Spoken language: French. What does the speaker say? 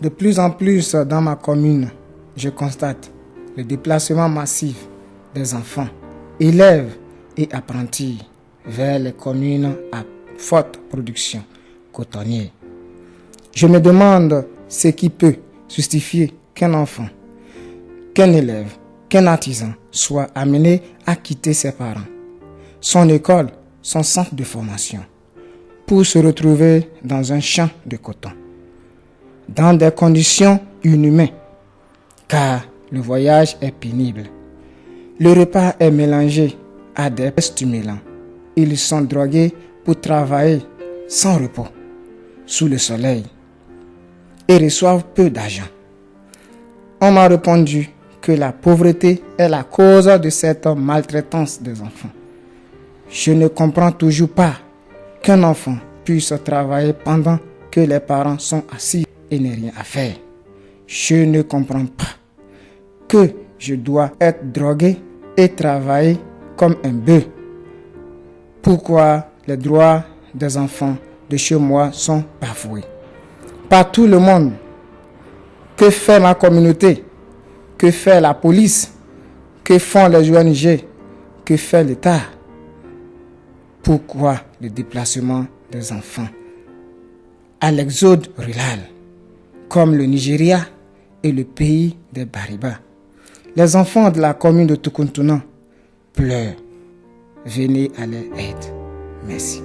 De plus en plus dans ma commune, je constate le déplacement massif des enfants, élèves et apprentis vers les communes à forte production cotonnière. Je me demande ce qui peut justifier qu'un enfant, qu'un élève, qu'un artisan soit amené à quitter ses parents, son école, son centre de formation, pour se retrouver dans un champ de coton, dans des conditions inhumaines, car le voyage est pénible. Le repas est mélangé à des stimulants. Ils sont drogués pour travailler sans repos, sous le soleil, et reçoivent peu d'argent. On m'a répondu que la pauvreté est la cause de cette maltraitance des enfants. Je ne comprends toujours pas qu'un enfant puisse travailler pendant que les parents sont assis et n'ont rien à faire. Je ne comprends pas que je dois être drogué et travailler comme un bœuf. Pourquoi les droits des enfants de chez moi sont bafoués? Par tout le monde. Que fait ma communauté? Que fait la police? Que font les ONG Que fait l'État? Pourquoi le déplacement des enfants à l'exode rural, comme le Nigeria et le pays des Bariba Les enfants de la commune de Tukuntuna pleurent. Venez à leur aide. Merci.